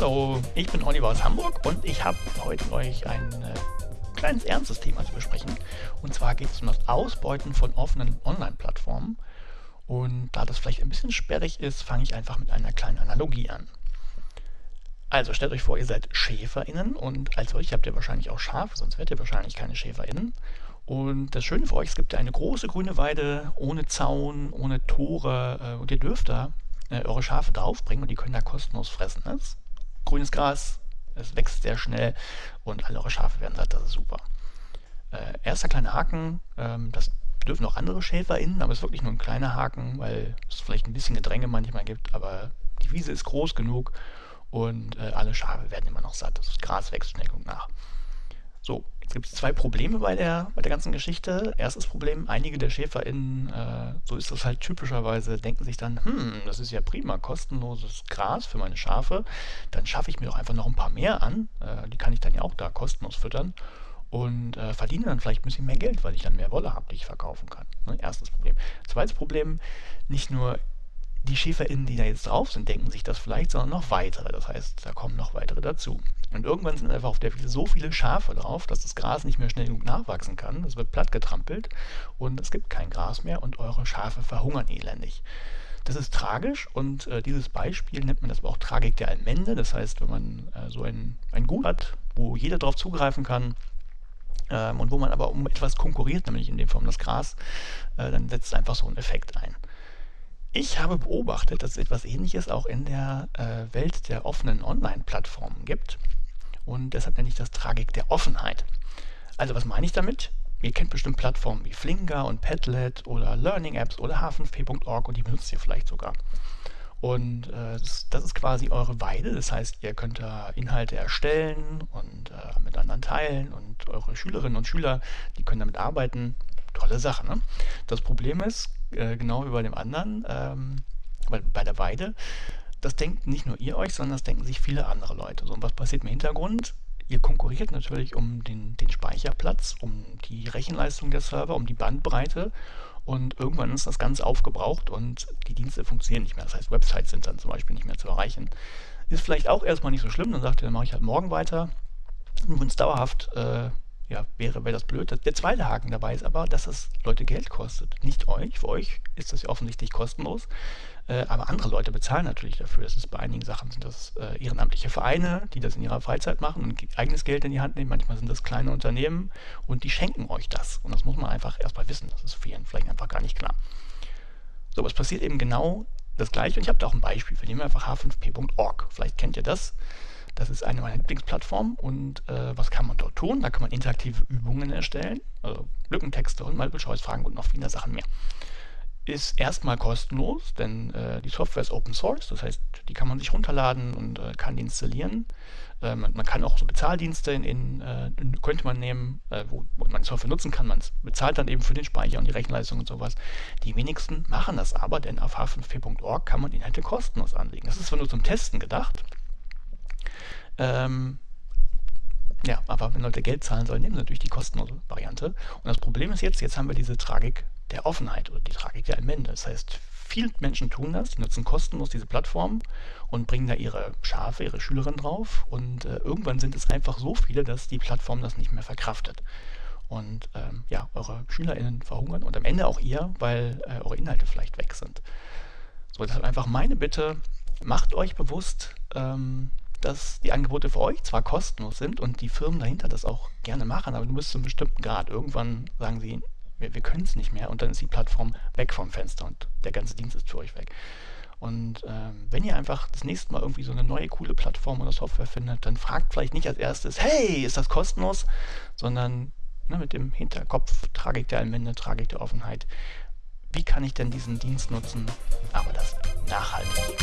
Hallo, ich bin Oliver aus Hamburg und ich habe heute euch ein äh, kleines ernstes Thema zu besprechen. Und zwar geht es um das Ausbeuten von offenen Online-Plattformen. Und da das vielleicht ein bisschen sperrig ist, fange ich einfach mit einer kleinen Analogie an. Also stellt euch vor, ihr seid SchäferInnen und als solche habt ihr wahrscheinlich auch Schafe, sonst wärt ihr wahrscheinlich keine SchäferInnen. Und das Schöne für euch, es gibt ja eine große grüne Weide ohne Zaun, ohne Tore äh, und ihr dürft da äh, eure Schafe draufbringen und die können da kostenlos fressen. Das grünes Gras, es wächst sehr schnell und alle eure Schafe werden satt, das ist super. Äh, erster kleiner Haken, ähm, das dürfen auch andere SchäferInnen, aber es ist wirklich nur ein kleiner Haken, weil es vielleicht ein bisschen Gedränge manchmal gibt, aber die Wiese ist groß genug und äh, alle Schafe werden immer noch satt. Das Gras wächst schnell genug nach. So, jetzt gibt es zwei Probleme bei der, bei der ganzen Geschichte. Erstes Problem, einige der SchäferInnen, äh, so ist das halt typischerweise, denken sich dann, hm, das ist ja prima, kostenloses Gras für meine Schafe, dann schaffe ich mir doch einfach noch ein paar mehr an, äh, die kann ich dann ja auch da kostenlos füttern und äh, verdiene dann vielleicht ein bisschen mehr Geld, weil ich dann mehr Wolle habe, die ich verkaufen kann. Ne? Erstes Problem. Zweites Problem, nicht nur die SchäferInnen, die da jetzt drauf sind, denken sich das vielleicht, sondern noch weitere. Das heißt, da kommen noch weitere dazu. Und irgendwann sind einfach auf der Wiese so viele Schafe drauf, dass das Gras nicht mehr schnell genug nachwachsen kann. Es wird platt getrampelt und es gibt kein Gras mehr und eure Schafe verhungern elendig. Das ist tragisch und äh, dieses Beispiel nennt man das aber auch Tragik der Allmende. Das heißt, wenn man äh, so ein, ein Gut hat, wo jeder darauf zugreifen kann, ähm, und wo man aber um etwas konkurriert, nämlich in dem um das Gras, äh, dann setzt einfach so ein Effekt ein. Ich habe beobachtet, dass es etwas Ähnliches auch in der äh, Welt der offenen Online-Plattformen gibt. Und deshalb nenne ich das Tragik der Offenheit. Also was meine ich damit? Ihr kennt bestimmt Plattformen wie Flinger und Padlet oder Learning Apps oder h5p.org und die benutzt ihr vielleicht sogar. Und äh, das, das, ist quasi eure Weide. Das heißt, ihr könnt da Inhalte erstellen und äh, mit anderen teilen und eure Schülerinnen und Schüler, die können damit arbeiten. Tolle Sache, ne? Das Problem ist, äh, genau wie bei dem anderen, ähm, bei, bei der Weide, das denkt nicht nur ihr euch, sondern das denken sich viele andere Leute. So, und was passiert im Hintergrund? Ihr konkurriert natürlich um den, den Speicherplatz, um die Rechenleistung der Server, um die Bandbreite und irgendwann ist das Ganze aufgebraucht und die Dienste funktionieren nicht mehr. Das heißt, Websites sind dann zum Beispiel nicht mehr zu erreichen. Ist vielleicht auch erstmal nicht so schlimm, dann sagt ihr, dann mache ich halt morgen weiter. Und wenn es dauerhaft äh, ja, wäre, wäre das blöd. Der zweite Haken dabei ist aber, dass es Leute Geld kostet. Nicht euch, für euch ist das ja offensichtlich kostenlos, äh, aber andere Leute bezahlen natürlich dafür. Das ist bei einigen Sachen sind das äh, ehrenamtliche Vereine, die das in ihrer Freizeit machen und eigenes Geld in die Hand nehmen. Manchmal sind das kleine Unternehmen und die schenken euch das. Und das muss man einfach erstmal wissen. Das ist vielen vielleicht einfach gar nicht klar. So, was passiert eben genau das gleiche. Und ich habe da auch ein Beispiel. Wir nehmen einfach h5p.org. Vielleicht kennt ihr das. Das ist eine meiner Lieblingsplattformen und äh, was kann man dort tun? Da kann man interaktive Übungen erstellen, also Lückentexte und Multiple-Choice-Fragen und noch viele Sachen mehr. Ist erstmal kostenlos, denn äh, die Software ist Open Source, das heißt, die kann man sich runterladen und äh, kann die installieren. Ähm, man kann auch so Bezahldienste in, in äh, könnte man nehmen, äh, wo, wo, man die Software nutzen kann. Man bezahlt dann eben für den Speicher und die Rechenleistung und sowas. Die wenigsten machen das aber, denn auf h5p.org kann man Inhalte kostenlos anlegen. Das ist zwar nur zum Testen gedacht, ähm, ja, aber wenn Leute Geld zahlen sollen, nehmen sie natürlich die kostenlose Variante. Und das Problem ist jetzt, jetzt haben wir diese Tragik der Offenheit oder die Tragik der Allmende. Das heißt, viele Menschen tun das, die nutzen kostenlos diese Plattform und bringen da ihre Schafe, ihre Schülerinnen drauf. Und äh, irgendwann sind es einfach so viele, dass die Plattform das nicht mehr verkraftet. Und ähm, ja, eure SchülerInnen verhungern und am Ende auch ihr, weil äh, eure Inhalte vielleicht weg sind. So, deshalb einfach meine Bitte, macht euch bewusst, ähm, dass die Angebote für euch zwar kostenlos sind und die Firmen dahinter das auch gerne machen, aber du bist zu einem bestimmten Grad. Irgendwann sagen sie, wir, wir können es nicht mehr und dann ist die Plattform weg vom Fenster und der ganze Dienst ist für euch weg. Und ähm, wenn ihr einfach das nächste Mal irgendwie so eine neue coole Plattform oder Software findet, dann fragt vielleicht nicht als erstes, hey, ist das kostenlos, sondern ne, mit dem Hinterkopf Tragik der Allmende, Tragik der Offenheit. Wie kann ich denn diesen Dienst nutzen, aber das nachhaltig?